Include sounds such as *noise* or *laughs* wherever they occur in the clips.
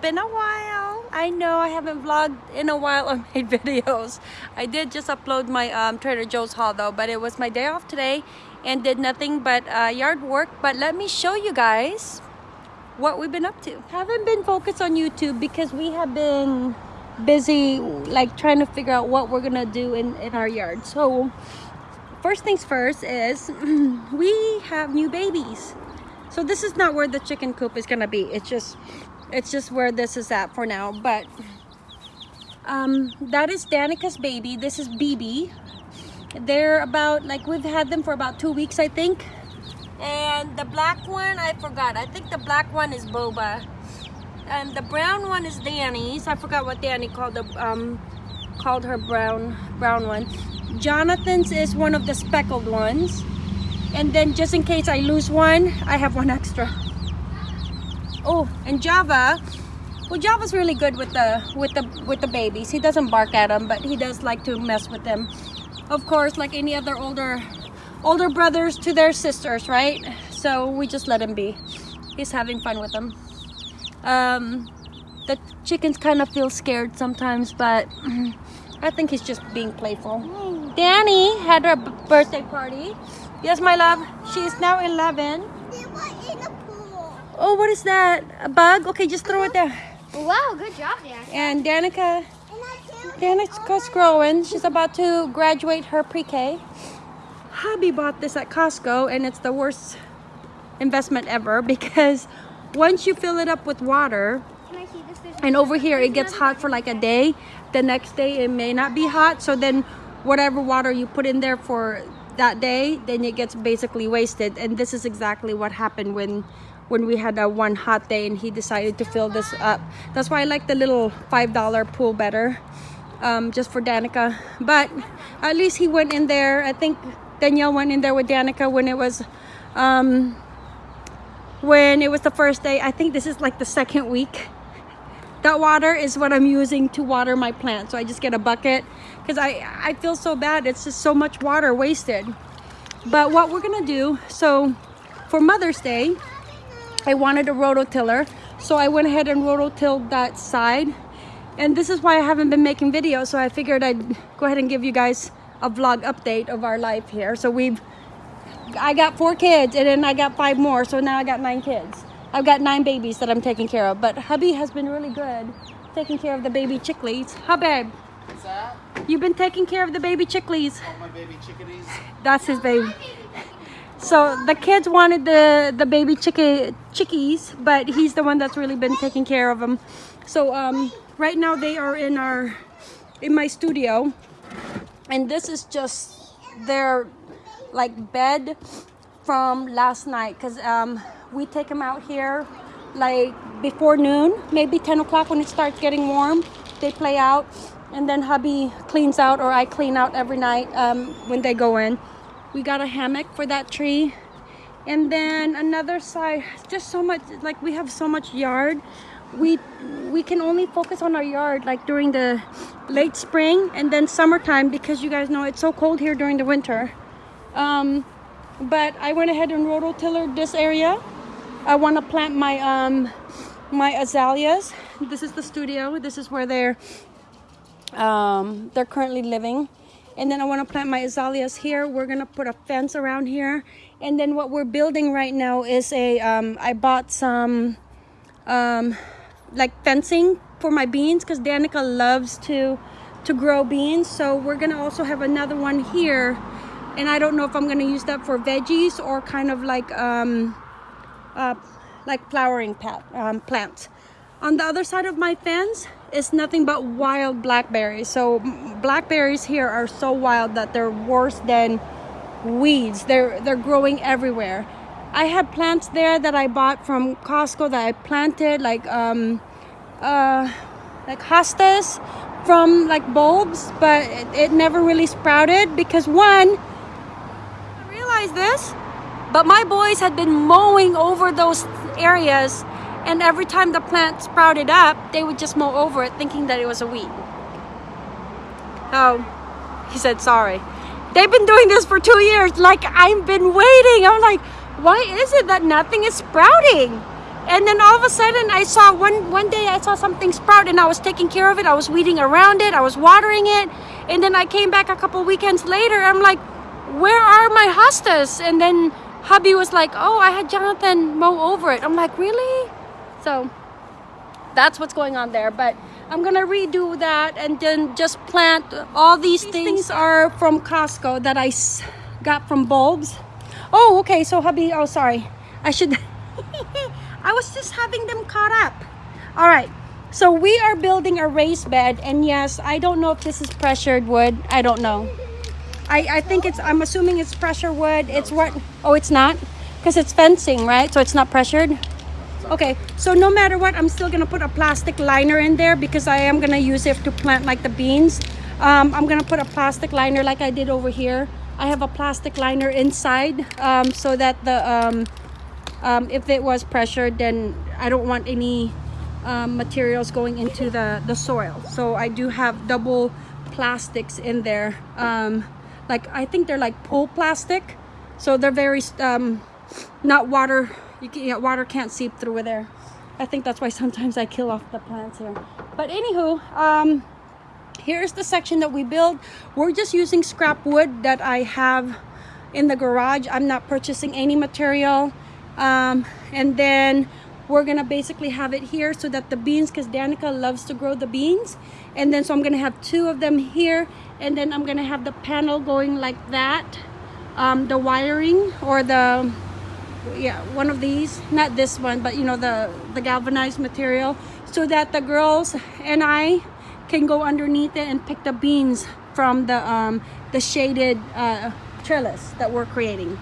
Been a while. I know I haven't vlogged in a while or *laughs* made videos. I did just upload my um, Trader Joe's haul though, but it was my day off today and did nothing but uh, yard work. But let me show you guys what we've been up to. Haven't been focused on YouTube because we have been busy like trying to figure out what we're gonna do in, in our yard. So first things first is *clears throat* we have new babies. So this is not where the chicken coop is gonna be. It's just it's just where this is at for now. But um, that is Danica's baby. This is BB. They're about like we've had them for about two weeks, I think. And the black one, I forgot. I think the black one is Boba. And the brown one is Danny's. I forgot what Danny called the um called her brown brown one. Jonathan's is one of the speckled ones. And then just in case I lose one, I have one extra. Oh, and Java. Well, Java's really good with the with the with the babies. He doesn't bark at them, but he does like to mess with them. Of course, like any other older older brothers to their sisters, right? So we just let him be. He's having fun with them. Um, the chickens kind of feel scared sometimes, but *clears throat* I think he's just being playful. Danny had her birthday party. Yes, my love. She is now 11. Oh, what is that? A bug? Okay, just throw it there. Wow, good job, Dan. And Danica, Danica's growing. She's about to graduate her pre-K. Hubby bought this at Costco and it's the worst investment ever because once you fill it up with water, Can I see this? There's and over here it gets hot for like a day the next day it may not be hot so then whatever water you put in there for that day then it gets basically wasted and this is exactly what happened when when we had a one hot day and he decided to fill this up that's why i like the little five dollar pool better um, just for danica but at least he went in there i think danielle went in there with danica when it was um, when it was the first day i think this is like the second week that water is what I'm using to water my plants. So I just get a bucket because I, I feel so bad. It's just so much water wasted. But what we're gonna do, so for Mother's Day, I wanted a rototiller. So I went ahead and rototilled that side. And this is why I haven't been making videos. So I figured I'd go ahead and give you guys a vlog update of our life here. So we've, I got four kids and then I got five more. So now I got nine kids. I've got nine babies that I'm taking care of, but hubby has been really good taking care of the baby chicklies. Huh, babe? What's that? You've been taking care of the baby chicklies. Oh, my baby chickadees. That's his baby. So the kids wanted the the baby chickies, but he's the one that's really been taking care of them. So um, right now they are in our in my studio, and this is just their like bed from last night because um, we take them out here like before noon, maybe 10 o'clock when it starts getting warm. They play out and then hubby cleans out or I clean out every night um, when they go in. We got a hammock for that tree. And then another side, just so much, like we have so much yard. We we can only focus on our yard like during the late spring and then summertime because you guys know it's so cold here during the winter. Um, but I went ahead and rototillered this area. I want to plant my um my azaleas. This is the studio. This is where they're um they're currently living. And then I want to plant my azaleas here. We're gonna put a fence around here. And then what we're building right now is a um I bought some um like fencing for my beans because Danica loves to to grow beans. So we're gonna also have another one here and I don't know if I'm gonna use that for veggies or kind of like um, uh, like flowering pat, um, plants. On the other side of my fence is nothing but wild blackberries. So blackberries here are so wild that they're worse than weeds. They're they're growing everywhere. I had plants there that I bought from Costco that I planted like um, uh, like hostas from like bulbs, but it, it never really sprouted because one realize this, but my boys had been mowing over those areas and every time the plant sprouted up, they would just mow over it thinking that it was a weed. Oh, he said sorry. They've been doing this for two years. Like, I've been waiting. I'm like, why is it that nothing is sprouting? And then all of a sudden, I saw one one day I saw something sprout, and I was taking care of it. I was weeding around it. I was watering it, and then I came back a couple weekends later. I'm like, where are my hostas? And then hubby was like, oh, I had Jonathan mow over it. I'm like, really? So that's what's going on there. But I'm gonna redo that and then just plant all these, things. are from Costco that I got from bulbs. Oh, okay. So hubby, oh sorry, I should. *laughs* I was just having them caught up. All right. So we are building a raised bed, and yes, I don't know if this is pressured wood. I don't know. I, I think it's, I'm assuming it's pressure wood. It's what, oh, it's not? Because it's fencing, right? So it's not pressured? Okay, so no matter what, I'm still gonna put a plastic liner in there because I am gonna use it to plant like the beans. Um, I'm gonna put a plastic liner like I did over here. I have a plastic liner inside um, so that the, um, um, if it was pressured, then I don't want any um, materials going into the, the soil. So I do have double plastics in there. Like I think they're like pool plastic. So they're very, not water, you can, water can't seep through there. I think that's why sometimes I kill off the plants here. But anywho, um, here's the section that we built. We're just using scrap wood that I have in the garage. I'm not purchasing any material. Um, and then we're gonna basically have it here so that the beans, because Danica loves to grow the beans. And then so I'm gonna have two of them here. And then I'm gonna have the panel going like that. Um, the wiring or the yeah one of these not this one but you know the the galvanized material so that the girls and i can go underneath it and pick the beans from the um the shaded uh trellis that we're creating.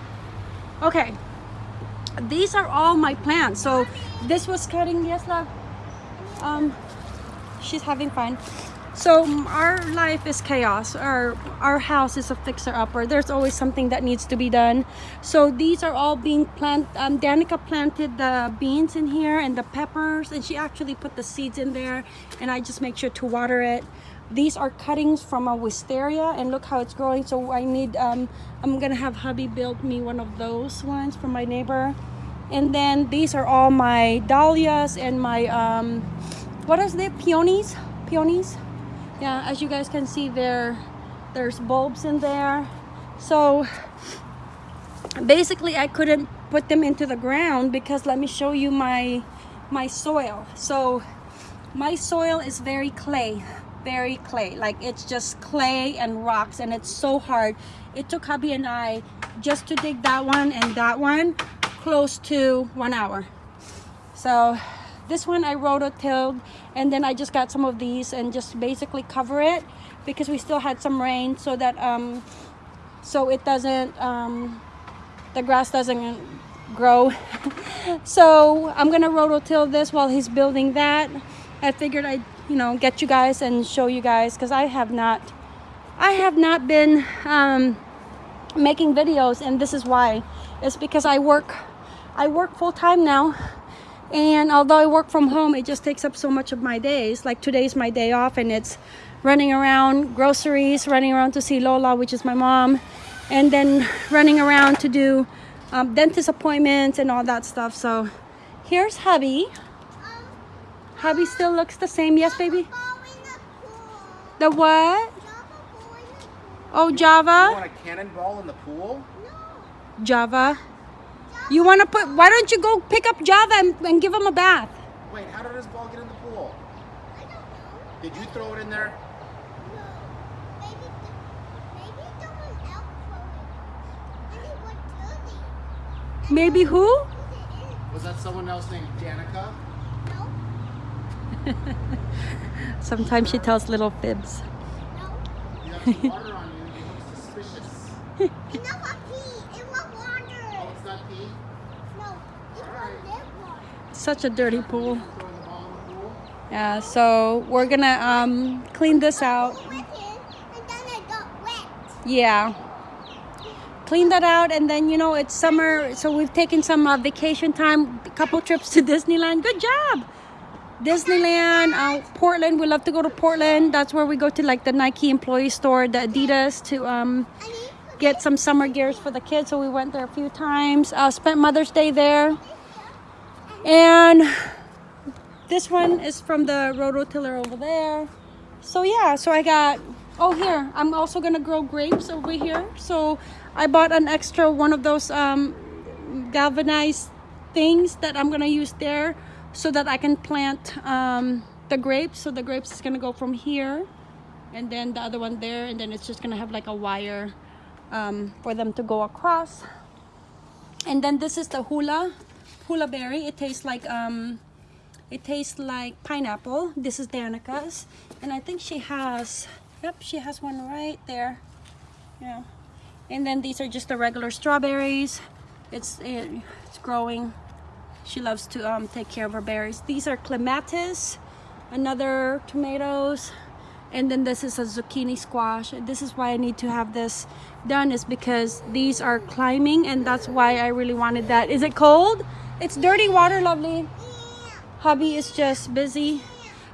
Okay. These are all my plants. So this was cutting yes love? Um she's having fun so our life is chaos. Our our house is a fixer upper there's always something that needs to be done. So these are all being planted. um, danica planted the beans in here and the peppers and she actually put the seeds in there and i just make sure to water it. These are cuttings from a wisteria and look how it's growing. So i need um i'm gonna have hubby build me one of those ones from my neighbor. And then these are all my dahlias and my um what is it? Peonies? Peonies yeah as you guys can see there there's bulbs in there. So basically i couldn't put them into the ground because let me show you my my soil. So my soil is very clay very clay. Like it's just clay and rocks and it's so hard. It took hubby and i just to dig that one and that one close to one hour. So this one I rototilled and then I just got some of these and just basically cover it because we still had some rain so that um so it doesn't um the grass doesn't grow. *laughs* So I'm gonna rototill this while he's building that. I figured I'd you know get you guys and show you guys because I have not I have not been um making videos and this is why. It's because I work I work full time now and although I work from home it just takes up so much of my days. Like today's my day off and it's running around groceries running around to see Lola which is my mom and then running around to do um, dentist appointments and all that stuff. So here's hubby. Hubby still looks the same. Yes baby? The what? Oh You Java? Want a cannonball in the pool? No. Java you want to put why don't you go pick up Java and, and give him a bath Wait, how did this ball get in the pool? I don't know. Did you throw it in there? No. Maybe maybe someone else threw it. And it maybe who Was that someone else named Danica? No. *laughs* Sometimes she tells little fibs No? You have some water on you. You look suspicious. Oh, it's not pee? Such a dirty pool. Yeah so we're gonna um clean this out. Yeah. Clean that out and then you know it's summer so we've taken some uh, vacation time a couple trips to *laughs* disneyland. Good job! Disneyland uh, portland we love to go to portland. That's where we go to like the nike employee store the adidas to um get some summer gears for the kids so we went there a few times. Uh, spent mother's day there And this one is from the rototiller over there. So yeah, so I got, oh here, I'm also gonna grow grapes over here. So I bought an extra one of those um, galvanized things that I'm gonna use there so that I can plant um, the grapes. So the grapes is gonna go from here and then the other one there and then it's just gonna have like a wire um, for them to go across. And then this is the hula, hula berry. It tastes like um, it tastes like pineapple. This is Danica's. And I think she has, yep, she has one right there. Yeah. And then these are just the regular strawberries. It's, it, it's growing. She loves to um, take care of her berries. These are clematis, another tomatoes. And then this is a zucchini squash. This is why I need to have this done is because these are climbing and that's why I really wanted that. Is it cold? It's dirty water, lovely. Hubby is just busy.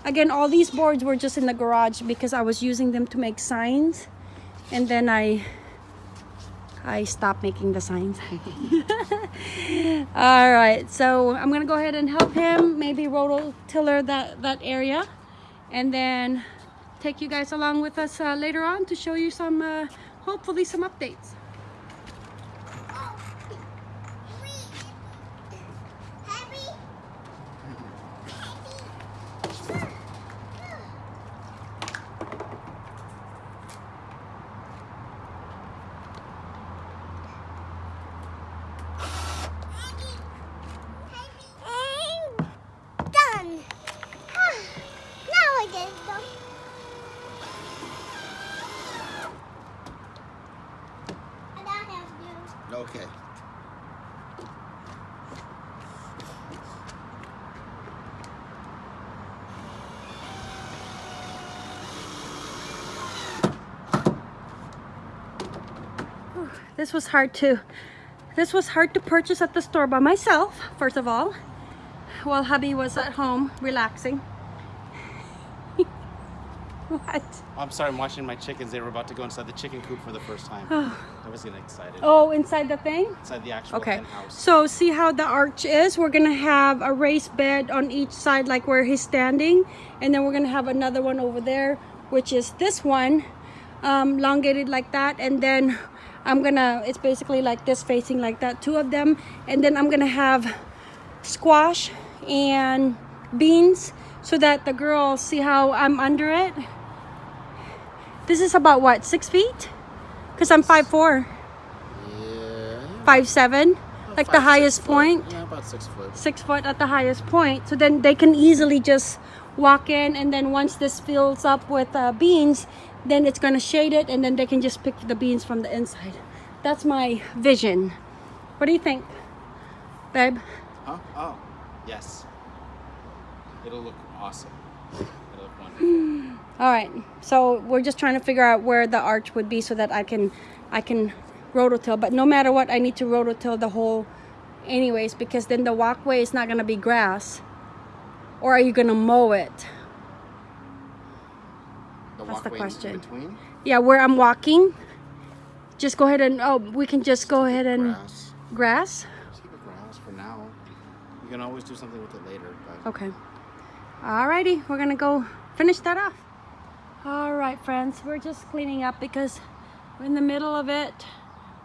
Again, all these boards were just in the garage because I was using them to make signs. And then I I stopped making the signs. *laughs* all right, so I'm gonna go ahead and help him, maybe rototiller that, that area. And then take you guys along with us uh, later on to show you some, uh, hopefully some updates. Done. now I get it done. And I have you. Okay. This was hard to this was hard to purchase at the store by myself first of all while hubby was at home relaxing *laughs* what I'm sorry, I'm watching my chickens. They were about to go inside the chicken coop for the first time. *sighs* I was getting excited. oh inside the thing Inside the actual okay house. so see how the arch is we're gonna have a raised bed on each side like where he's standing and then we're gonna have another one over there which is this one um, elongated like that and then I'm gonna it's basically like this facing like that two of them. And then I'm gonna have squash and beans so that the girls see how I'm under it. This is about what six feet? Because I'm five four. Yeah. five seven like the highest point? Yeah, about six foot. six foot at the highest point. So then they can easily just walk in and then once this fills up with uh, beans then it's going to shade it and then they can just pick the beans from the inside that's my vision what do you think babe Huh? Oh, yes. It'll look awesome. It'll look wonderful. *sighs* all right so we're just trying to figure out where the arch would be so that i can i can rototill but no matter what i need to rototill the whole anyways because then the walkway is not going to be grass or are you going to mow it The That's the question. between. yeah where i'm walking just go ahead and oh we can just go ahead and Grass. grass Just keep it grass for now. You can always do something with it later. But okay alrighty we're gonna go finish that off all right friends we're just cleaning up because we're in the middle of it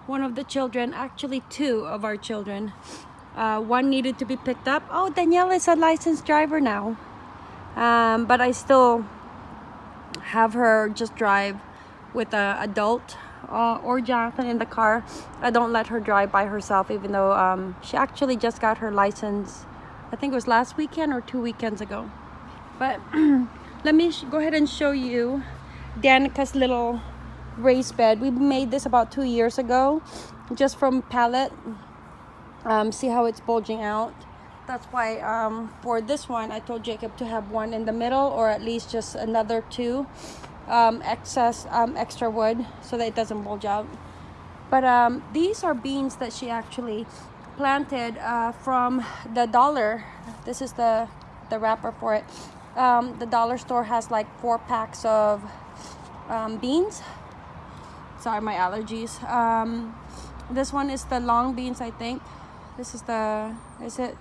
one of the children actually two of our children uh, one needed to be picked up oh danielle is a licensed driver now um, but i still have her just drive with a adult uh, or Jonathan in the car. I don't let her drive by herself, even though um, she actually just got her license. I think it was last weekend or two weekends ago. But *clears throat* let me go ahead and show you Danica's little raised bed. We made this about two years ago, just from pallet. Um, see how it's bulging out. That's why um, for this one, I told Jacob to have one in the middle, or at least just another two um, excess um, extra wood, so that it doesn't bulge out. But um, these are beans that she actually planted uh, from the dollar. This is the the wrapper for it. Um, the dollar store has like four packs of um, beans. Sorry, my allergies. This one is the long beans, I think. This is the is it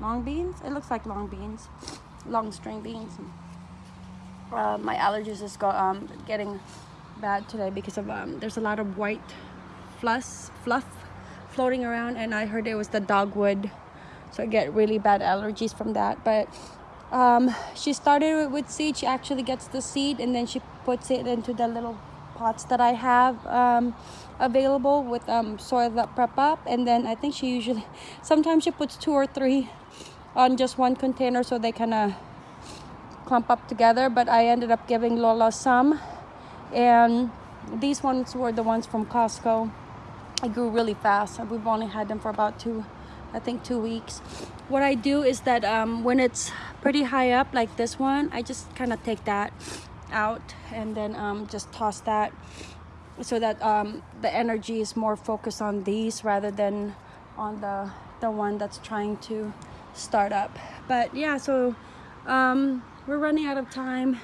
long beans. It looks like long beans, long string beans. Uh, my allergies is go, um, getting bad today because of um, there's a lot of white fluff, fluff floating around, and I heard it was the dogwood, so I get really bad allergies from that. But um, she started with seed. She actually gets the seed and then she puts it into the little pots that I have um, available with um, soil that prep up. And then I think she usually, sometimes she puts two or three on just one container so they kind of clump up together. But I ended up giving Lola some. And these ones were the ones from Costco. I grew really fast. We've only had them for about two, I think two weeks. What I do is that um, when it's pretty high up like this one, I just kind of take that out and then um, just toss that so that um, the energy is more focused on these rather than on the the one that's trying to start up but yeah so um, we're running out of time.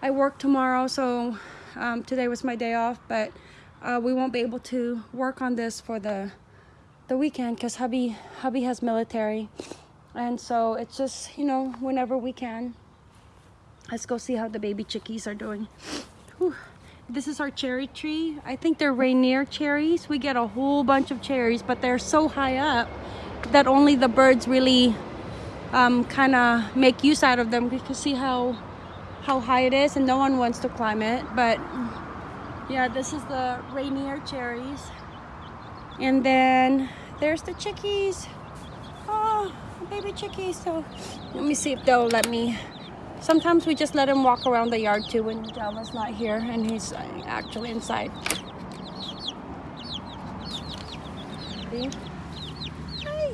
I work tomorrow so um, today was my day off but uh, we won't be able to work on this for the the weekend because hubby hubby has military. And so it's just you know whenever we can. Let's go see how the baby chickies are doing. Whew. this is our cherry tree. I think they're rainier cherries. We get a whole bunch of cherries but they're so high up that only the birds really um, kind of make use out of them. Because see how how high it is and no one wants to climb it but yeah this is the rainier cherries. And then there's the chickies. Oh baby chickies. So let me see if they'll let me. Sometimes we just let him walk around the yard too when Java's not here and he's uh, actually inside. See Hi.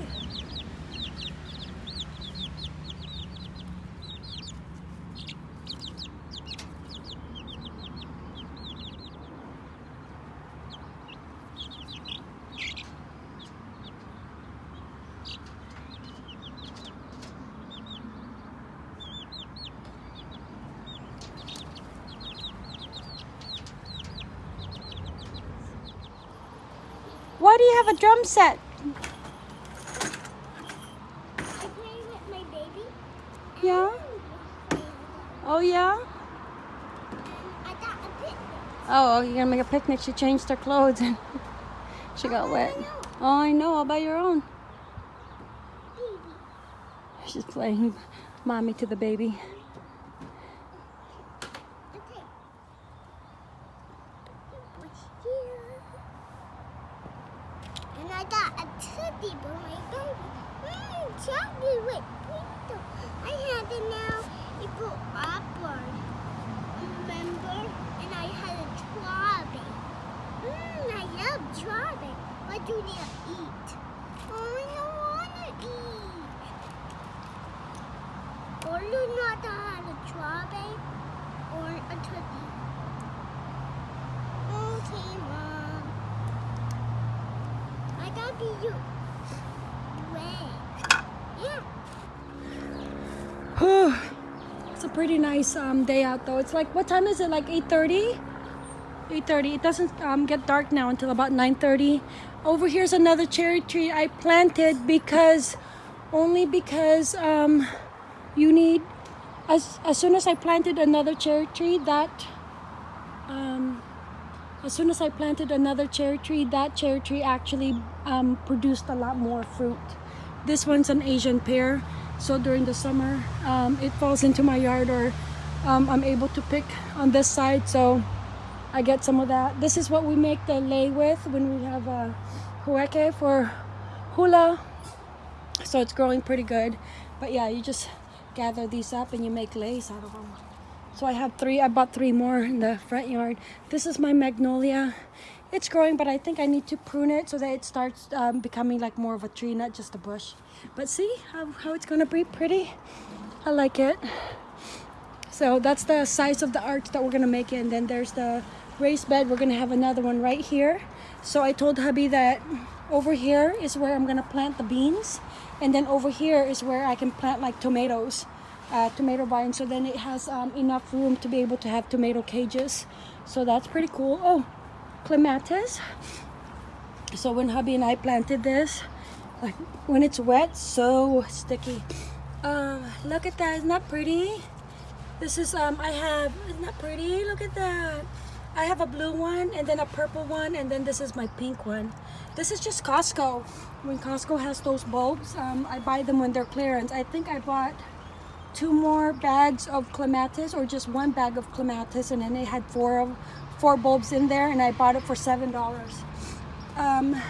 Why do you have a drum set? I play with my baby. Yeah? Oh yeah? I got a picnic. Oh, you're gonna make a picnic. She changed her clothes and *laughs* she got wet. Oh, I know. All by your own. Baby. She's playing mommy to the baby. Okay. What's here? And I got a teddy for my baby. Mmm, with pizza. I had it now. It go upward. Remember? And I had a strawberry. Mmm, I love strawberry. What do they eat? Oh, I don't want to eat. Or do not have a strawberry or a turkey. Okay, Mom. I gotta be you. Red. Yeah. it's a pretty nice um, day out though. It's like, what time is it? Like 8.30? 8.30. It doesn't um, get dark now until about 9.30. Over here's another cherry tree I planted because, only because um, you need, as, as soon as I planted another cherry tree, that, um, as soon as I planted another cherry tree, that cherry tree actually um, produced a lot more fruit. This one's an Asian pear, so during the summer, um, it falls into my yard or um, I'm able to pick on this side, so I get some of that. This is what we make the lei with when we have a ho'ike for hula. So it's growing pretty good. But yeah, you just gather these up and you make leis out of them. So I have three, I bought three more in the front yard. This is my magnolia. It's growing, but I think I need to prune it so that it starts um, becoming like more of a tree, not just a bush. But see how, how it's gonna be pretty? I like it. So that's the size of the arch that we're gonna make it. And then there's the raised bed. We're gonna have another one right here. So I told hubby that over here is where I'm gonna plant the beans. And then over here is where I can plant like tomatoes, uh, tomato vines. So then it has um, enough room to be able to have tomato cages. So that's pretty cool. Oh, clematis. So when hubby and I planted this, Like when it's wet, so sticky. Um, look at that. Isn't that pretty? This is um. I have. Isn't that pretty? Look at that. I have a blue one and then a purple one and then this is my pink one. This is just Costco. When Costco has those bulbs, um, I buy them when they're clearance. I think I bought two more bags of clematis or just one bag of clematis and then it had four of four bulbs in there and I bought it for seven dollars. Um,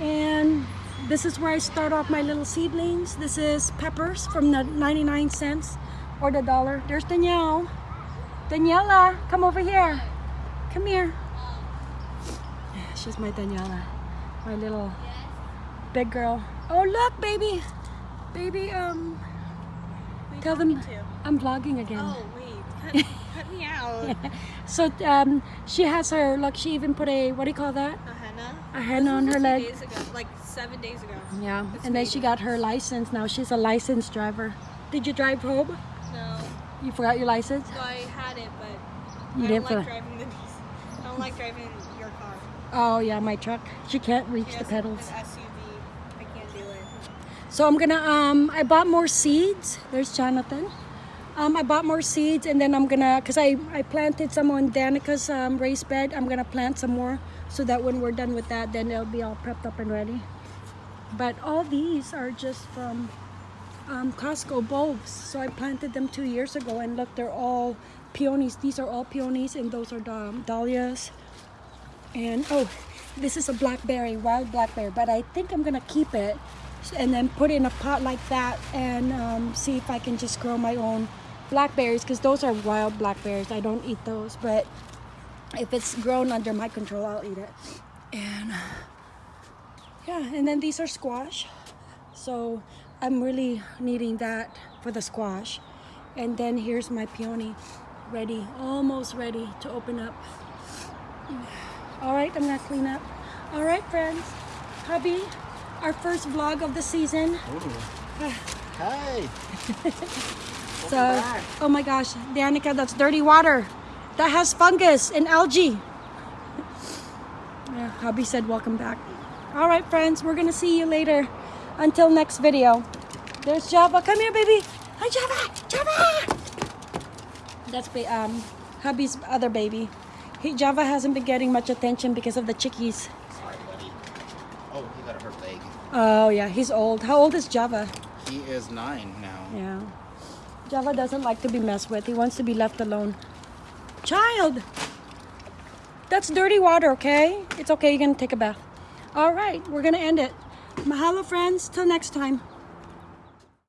and this is where I start off my little seedlings. This is peppers from the 99 cents or the dollar. There's Danielle. Daniela, come over here. Come here. She's my Daniela, my little big girl. Oh look, baby, baby. Um, tell them I'm vlogging again. Oh wait, cut, *laughs* cut me out. *laughs* So um, she has her look. She even put a what do you call that? A henna. A henna on her leg. Days ago, like seven days ago. Yeah, It's and then she got her license. Now she's a licensed driver. Did you drive home? No, You forgot your license? so I had it, but You I didn't don't like driving the. I don't like driving your car. Oh yeah, my truck. She can't reach She the pedals. An SUV. I can't do it. So I'm gonna um I bought more seeds. There's Jonathan. Um, I bought more seeds and then I'm gonna cause I, I planted some on Danica's um, raised bed. I'm gonna plant some more so that when we're done with that then it'll be all prepped up and ready. But all these are just from um, Costco bulbs. So I planted them two years ago and look they're all peonies. These are all peonies and those are dahlias. And oh, this is a blackberry, wild blackberry, but I think I'm gonna keep it and then put it in a pot like that and um, see if I can just grow my own blackberries because those are wild blackberries. I don't eat those, but if it's grown under my control, I'll eat it. And yeah, and then these are squash. So I'm really needing that for the squash. And then here's my peony ready, almost ready to open up. All right, I'm gonna clean up. All right, friends, hubby, our first vlog of the season. Ah. Hey. *laughs* So, oh my gosh, Danica, that's dirty water. That has fungus and algae. *laughs* Yeah, hubby said welcome back. All right, friends, we're gonna see you later. Until next video. There's Java. Come here, baby. Hi, Java. Java. That's um, hubby's other baby. He, Java hasn't been getting much attention because of the chickies. Sorry, buddy. Oh, he got a hurt leg. Oh yeah, he's old. How old is Java? He is nine now. Yeah. Java doesn't like to be messed with. He wants to be left alone. Child! That's dirty water, okay? It's okay, you're gonna take a bath. All right, we're gonna end it. Mahalo, friends. Till next time.